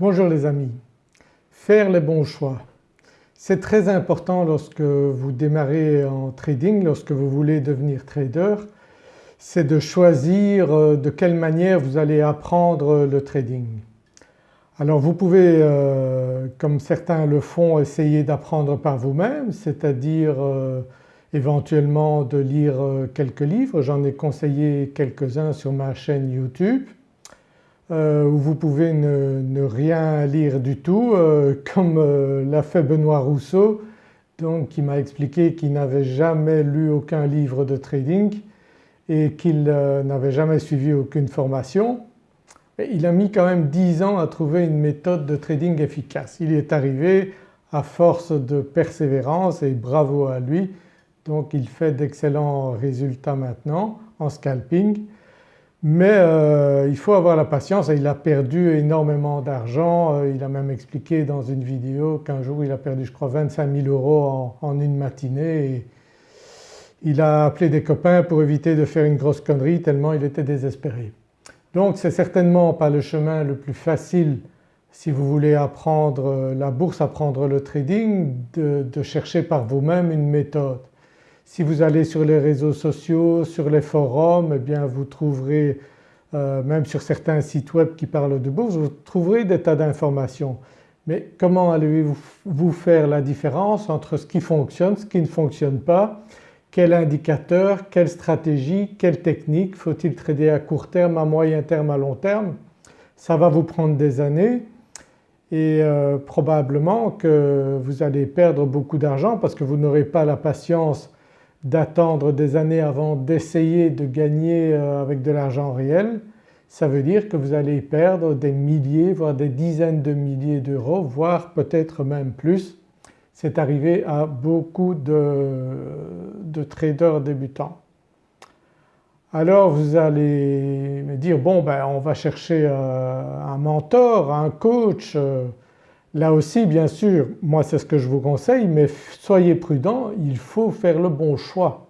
Bonjour les amis. Faire les bons choix. C'est très important lorsque vous démarrez en trading, lorsque vous voulez devenir trader, c'est de choisir euh, de quelle manière vous allez apprendre le trading. Alors vous pouvez, euh, comme certains le font, essayer d'apprendre par vous-même, c'est-à-dire euh, éventuellement de lire quelques livres. J'en ai conseillé quelques-uns sur ma chaîne YouTube. Euh, où vous pouvez ne, rien lire du tout euh, comme euh, l'a fait Benoît Rousseau donc qui m'a expliqué qu'il n'avait jamais lu aucun livre de trading et qu'il n'avait jamais suivi aucune formation. il a mis quand même 10 ans à trouver une méthode de trading efficace. Il y est arrivé à force de persévérance et bravo à lui donc il fait d'excellents résultats maintenant en scalping mais euh, il faut avoir la patience et il a perdu énormément d'argent. Euh, il a même expliqué dans une vidéo qu'un jour il a perdu je crois 25 000 euros en, une matinée et il a appelé des copains pour éviter de faire une grosse connerie tellement il était désespéré. Donc c'est certainement pas le chemin le plus facile si vous voulez apprendre euh, la bourse, apprendre le trading, de chercher par vous-même une méthode. Si vous allez sur les réseaux sociaux, sur les forums, eh bien vous trouverez euh, même sur certains sites web qui parlent de bourse, vous trouverez des tas d'informations. Mais comment allez-vous faire la différence entre ce qui fonctionne, ce qui ne fonctionne pas, quel indicateur, quelle stratégie, quelle technique, faut-il trader à court terme, à moyen terme, à long terme? Ça va vous prendre des années et euh, probablement que vous allez perdre beaucoup d'argent parce que vous n'aurez pas la patience d'attendre des années avant d'essayer de gagner euh, avec de l'argent réel, ça veut dire que vous allez perdre des milliers voire des dizaines de milliers d'euros voire peut-être même plus. C'est arrivé à beaucoup de, traders débutants. Alors vous allez me dire bon ben on va chercher euh, un mentor, un coach, euh, Là aussi bien sûr moi c'est ce que je vous conseille mais soyez prudent, il faut faire le bon choix.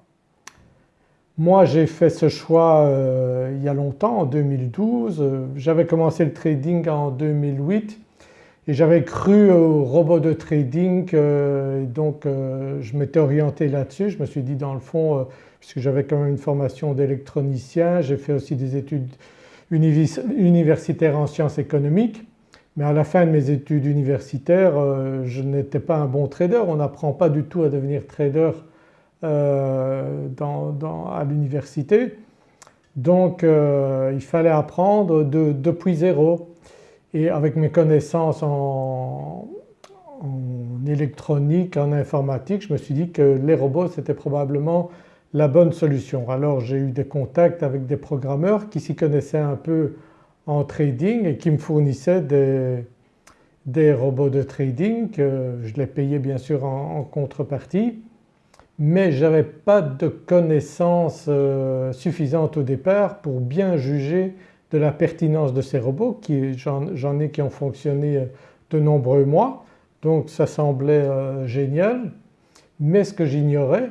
Moi j'ai fait ce choix euh, il y a longtemps en 2012, j'avais commencé le trading en 2008 et j'avais cru au robot de trading euh, donc euh, je m'étais orienté là-dessus. Je me suis dit dans le fond puisque j'avais quand même une formation d'électronicien, j'ai fait aussi des études universitaires en sciences économiques mais à la fin de mes études universitaires euh, je n'étais pas un bon trader, on n'apprend pas du tout à devenir trader euh, à l'université. Donc euh, il fallait apprendre depuis zéro et avec mes connaissances en, en, électronique, en informatique, je me suis dit que les robots c'était probablement la bonne solution. Alors j'ai eu des contacts avec des programmeurs qui s'y connaissaient un peu en trading et qui me fournissait des, robots de trading que je les payais bien sûr en, contrepartie. Mais je n'avais pas de connaissances euh, suffisantes au départ pour bien juger de la pertinence de ces robots j'en ai qui ont fonctionné euh, de nombreux mois. Donc ça semblait euh, génial. Mais ce que j'ignorais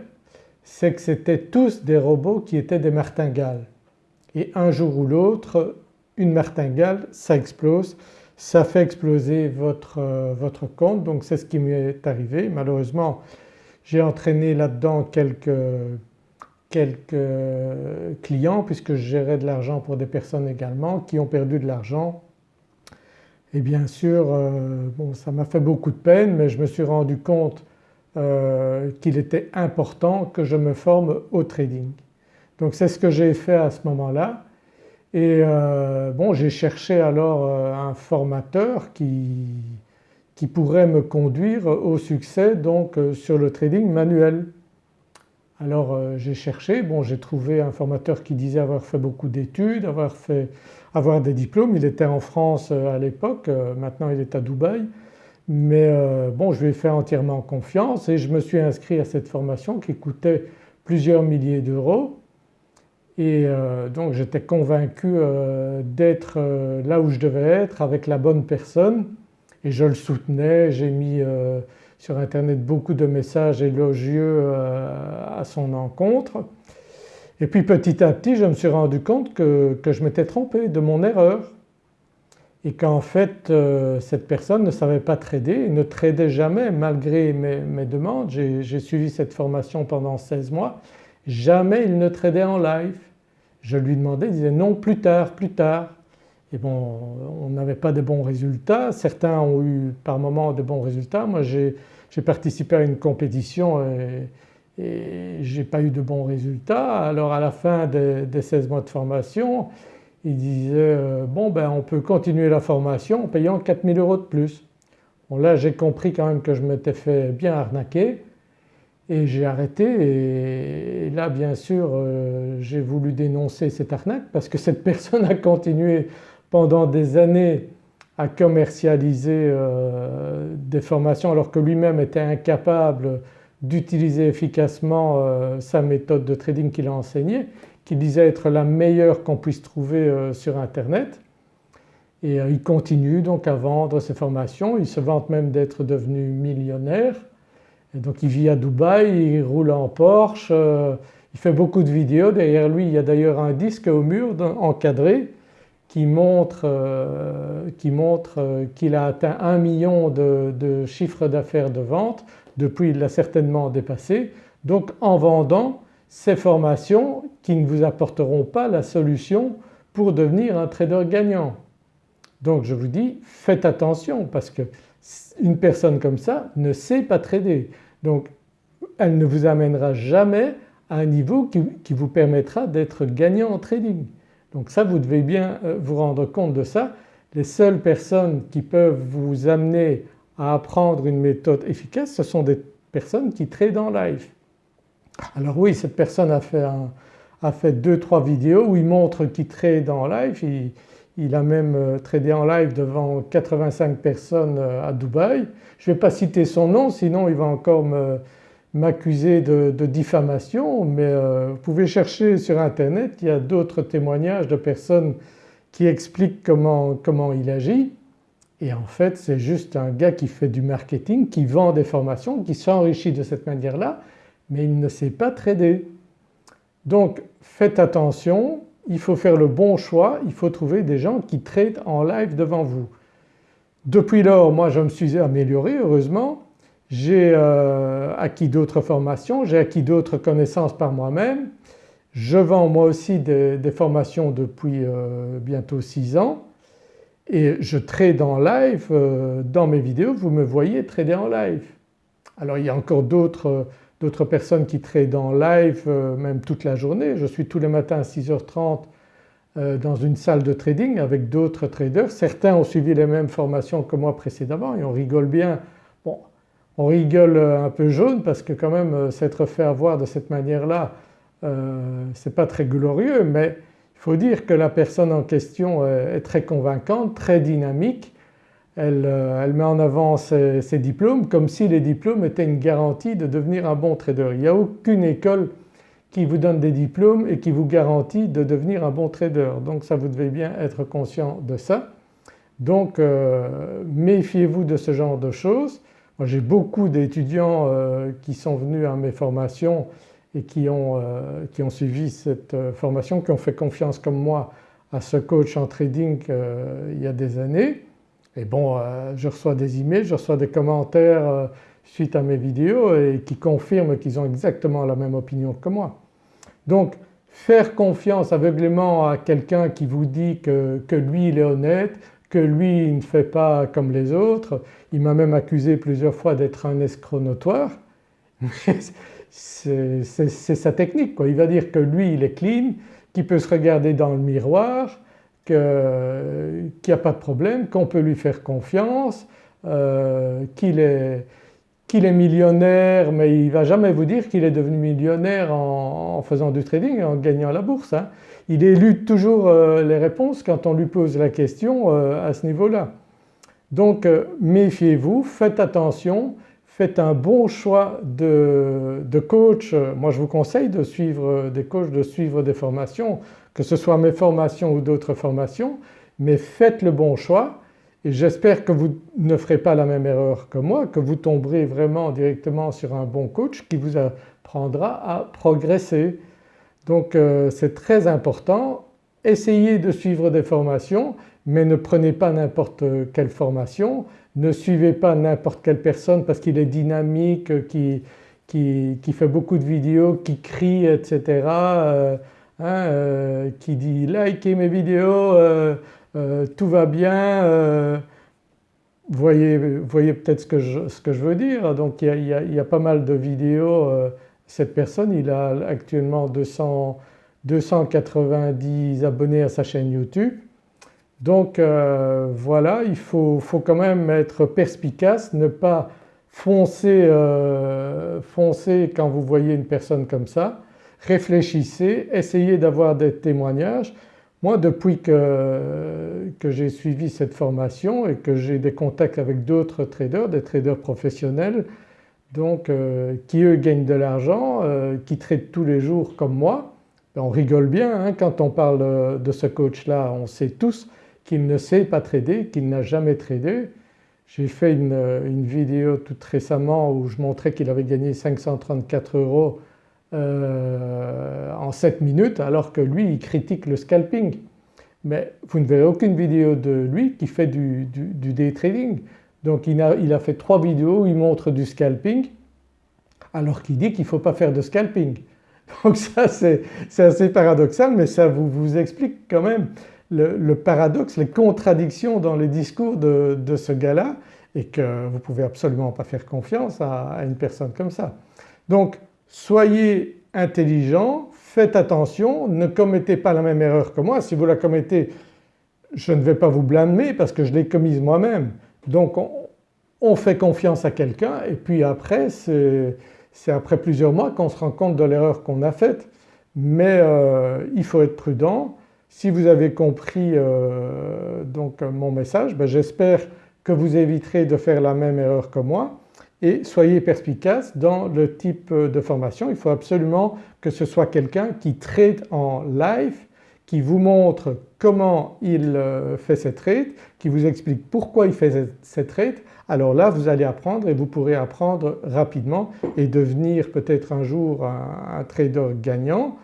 c'est que c'était tous des robots qui étaient des martingales. Et un jour ou l'autre une martingale, ça explose, ça fait exploser votre, euh, votre compte donc c'est ce qui m'est arrivé. Malheureusement j'ai entraîné là-dedans quelques, quelques clients puisque je gérais de l'argent pour des personnes également qui ont perdu de l'argent et bien sûr euh, bon ça m'a fait beaucoup de peine mais je me suis rendu compte euh, qu'il était important que je me forme au trading. Donc c'est ce que j'ai fait à ce moment-là et euh, bon j'ai cherché alors euh, un formateur qui, qui, pourrait me conduire au succès donc euh, sur le trading manuel. Alors j'ai cherché, bon j'ai trouvé un formateur qui disait avoir fait beaucoup d'études, avoir, fait, avoir des diplômes, il était en France à l'époque, maintenant il est à Dubaï. Mais bon je lui ai fait entièrement confiance et je me suis inscrit à cette formation qui coûtait plusieurs milliers d'euros et euh, donc j'étais convaincu euh, d'être euh, là où je devais être avec la bonne personne et je le soutenais, j'ai mis sur internet beaucoup de messages élogieux à son encontre. Et puis petit à petit je me suis rendu compte que, je m'étais trompé de mon erreur et qu'en fait cette personne ne savait pas trader, ne tradait jamais malgré mes, demandes. J'ai suivi cette formation pendant 16 mois, jamais il ne tradait en live. Je lui demandais, il disait non plus tard, plus tard. Et bon on n'avait pas de bons résultats, certains ont eu par moments de bons résultats. Moi j'ai participé à une compétition et, et j'ai pas eu de bons résultats. Alors à la fin des, des 16 mois de formation il disait euh, bon ben on peut continuer la formation en payant 4000 euros de plus. Bon là j'ai compris quand même que je m'étais fait bien arnaquer et j'ai arrêté et, là bien sûr euh, j'ai voulu dénoncer cette arnaque parce que cette personne a continué pendant des années à commercialiser euh, des formations alors que lui-même était incapable d'utiliser efficacement sa méthode de trading qu'il a enseignée qui disait être la meilleure qu'on puisse trouver euh, sur internet. Et euh, il continue donc à vendre ses formations, il se vante même d'être devenu millionnaire donc il vit à Dubaï, il roule en Porsche, euh, il fait beaucoup de vidéos, derrière lui il y a d'ailleurs un disque au mur encadré qui montre qu'il a atteint un million de, de chiffres d'affaires de vente, depuis il l'a certainement dépassé. Donc en vendant ces formations qui ne vous apporteront pas la solution pour devenir un trader gagnant. Donc je vous dis faites attention parce que une personne comme ça ne sait pas trader donc elle ne vous amènera jamais à un niveau qui, vous permettra d'être gagnant en trading. Donc ça vous devez bien euh, vous rendre compte de ça. Les seules personnes qui peuvent vous amener à apprendre une méthode efficace ce sont des personnes qui tradent en live. Alors oui cette personne a fait, a fait deux trois vidéos où il montre qu'il trade en live, a même euh, tradé en live devant 85 personnes euh, à Dubaï. Je ne vais pas citer son nom sinon il va encore m'accuser de, diffamation mais euh, vous pouvez chercher sur internet, il y a d'autres témoignages de personnes qui expliquent comment, comment il agit et en fait c'est juste un gars qui fait du marketing, qui vend des formations, qui s'enrichit de cette manière-là mais il ne sait pas trader. Donc faites attention, il faut faire le bon choix, il faut trouver des gens qui tradent en live devant vous. Depuis lors moi je me suis amélioré heureusement, j'ai euh, acquis d'autres formations, j'ai acquis d'autres connaissances par moi-même. Je vends moi aussi des, formations depuis euh, bientôt 6 ans et je trade en live euh, dans mes vidéos, vous me voyez trader en live. Alors il y a encore d'autres d'autres personnes qui tradent en live euh, même toute la journée. Je suis tous les matins à 6h30 euh, dans une salle de trading avec d'autres traders. Certains ont suivi les mêmes formations que moi précédemment et on rigole bien. Bon on rigole un peu jaune parce que quand même euh, s'être fait avoir de cette manière-là euh, c'est pas très glorieux mais il faut dire que la personne en question est très convaincante, très dynamique euh, elle, met en avant ses, diplômes comme si les diplômes étaient une garantie de devenir un bon trader. Il n'y a aucune école qui vous donne des diplômes et qui vous garantit de devenir un bon trader. Donc ça vous devez bien être conscient de ça. Donc euh, méfiez-vous de ce genre de choses. Moi j'ai beaucoup d'étudiants euh, qui sont venus à mes formations et qui ont, qui ont, suivi cette formation, qui ont fait confiance comme moi à ce coach en trading il y a des années et bon euh, je reçois des emails, je reçois des commentaires euh, suite à mes vidéos et qui confirment qu'ils ont exactement la même opinion que moi. Donc faire confiance aveuglément à quelqu'un qui vous dit que, lui il est honnête, que lui il ne fait pas comme les autres, il m'a même accusé plusieurs fois d'être un escroc notoire, c'est sa technique quoi. Il va dire que lui il est clean, qu'il peut se regarder dans le miroir, qu'il n'y a pas de problème, qu'on peut lui faire confiance, euh, qu'il est, est, millionnaire mais il ne va jamais vous dire qu'il est devenu millionnaire en, faisant du trading, en gagnant la bourse. Hein. Il élude toujours euh, les réponses quand on lui pose la question euh, à ce niveau-là. Donc méfiez-vous, faites attention, faites un bon choix de, coach. Moi je vous conseille de suivre des coachs, de suivre des formations que ce soit mes formations ou d'autres formations mais faites le bon choix et j'espère que vous ne ferez pas la même erreur que moi, que vous tomberez vraiment directement sur un bon coach qui vous apprendra à progresser. Donc euh, c'est très important, essayez de suivre des formations mais ne prenez pas n'importe quelle formation, ne suivez pas n'importe quelle personne parce qu'il est dynamique, qui, qui, fait beaucoup de vidéos, qui crie etc. Euh, hein, euh, qui dit likez mes vidéos, euh, tout va bien. voyez, voyez peut-être ce, que je, ce que je veux dire. Donc il y a, il y a pas mal de vidéos. cette personne il a actuellement 200, 290 abonnés à sa chaîne YouTube. Donc voilà il faut, faut, quand même être perspicace, ne pas foncez, euh, foncez quand vous voyez une personne comme ça, réfléchissez, essayez d'avoir des témoignages. Moi depuis que, que j'ai suivi cette formation et que j'ai des contacts avec d'autres traders, des traders professionnels donc euh, qui eux gagnent de l'argent, euh, qui traitent tous les jours comme moi, ben, on rigole bien hein, quand on parle de ce coach-là, on sait tous qu'il ne sait pas trader, qu'il n'a jamais tradé j'ai fait une, vidéo toute récemment où je montrais qu'il avait gagné 534 euros euh, en 7 minutes alors que lui il critique le scalping. Mais vous ne verrez aucune vidéo de lui qui fait du, day trading. Donc il a, il a, fait trois vidéos où il montre du scalping alors qu'il dit qu'il ne faut pas faire de scalping. Donc ça c'est assez paradoxal mais ça vous, vous explique quand même le, paradoxe, les contradictions dans les discours de, ce gars-là et que vous ne pouvez absolument pas faire confiance à, une personne comme ça. Donc soyez intelligent, faites attention, ne commettez pas la même erreur que moi. Si vous la commettez je ne vais pas vous blâmer parce que je l'ai commise moi-même. Donc on, fait confiance à quelqu'un et puis après c'est après plusieurs mois qu'on se rend compte de l'erreur qu'on a faite. Mais euh, il faut être prudent, si vous avez compris euh, donc mon message, ben, j'espère que vous éviterez de faire la même erreur que moi et soyez perspicace dans le type de formation. Il faut absolument que ce soit quelqu'un qui trade en live, qui vous montre comment il euh, fait cette trade, qui vous explique pourquoi il fait cette trade. Alors là vous allez apprendre et vous pourrez apprendre rapidement et devenir peut-être un jour un trader gagnant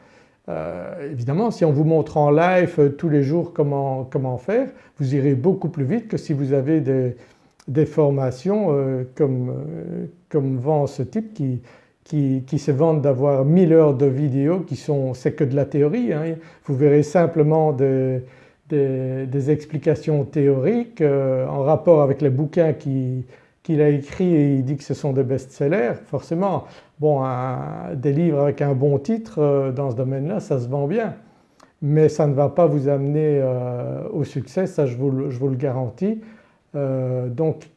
euh, évidemment si on vous montre en live euh, tous les jours comment, comment, faire, vous irez beaucoup plus vite que si vous avez des, formations euh, comme, comme vend ce type qui, qui, qui se vendent d'avoir 1000 heures de vidéos qui sont… c'est que de la théorie. Hein. Vous verrez simplement des, des explications théoriques en rapport avec les bouquins qui, qu'il a écrit et il dit que ce sont des best-sellers, forcément bon des livres avec un bon titre euh, dans ce domaine-là ça se vend bien mais ça ne va pas vous amener euh, au succès, ça je vous, le garantis. Euh, donc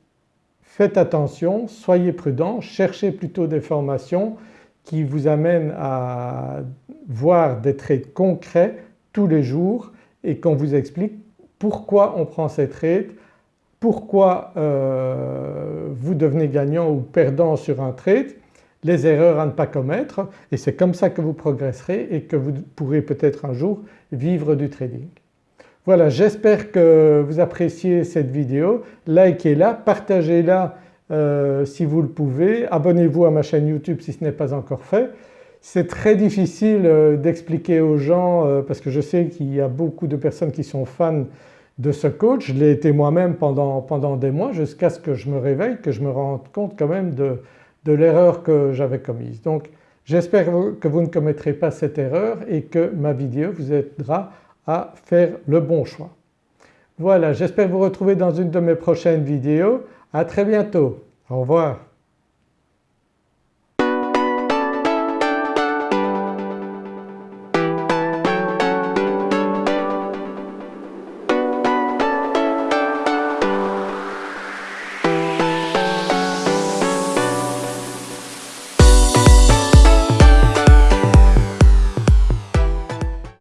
faites attention, soyez prudents, cherchez plutôt des formations qui vous amènent à voir des trades concrets tous les jours et qu'on vous explique pourquoi on prend ces trades, pourquoi euh, vous devenez gagnant ou perdant sur un trade, les erreurs à ne pas commettre et c'est comme ça que vous progresserez et que vous pourrez peut-être un jour vivre du trading. Voilà j'espère que vous appréciez cette vidéo, likez-la, partagez-la euh, si vous le pouvez, abonnez-vous à ma chaîne YouTube si ce n'est pas encore fait. C'est très difficile euh, d'expliquer aux gens parce que je sais qu'il y a beaucoup de personnes qui sont fans de ce coach. Je l'ai été moi-même pendant, pendant des mois jusqu'à ce que je me réveille, que je me rende compte quand même de, de l'erreur que j'avais commise. Donc j'espère que vous ne commettrez pas cette erreur et que ma vidéo vous aidera à faire le bon choix. Voilà j'espère vous retrouver dans une de mes prochaines vidéos. À très bientôt. Au revoir.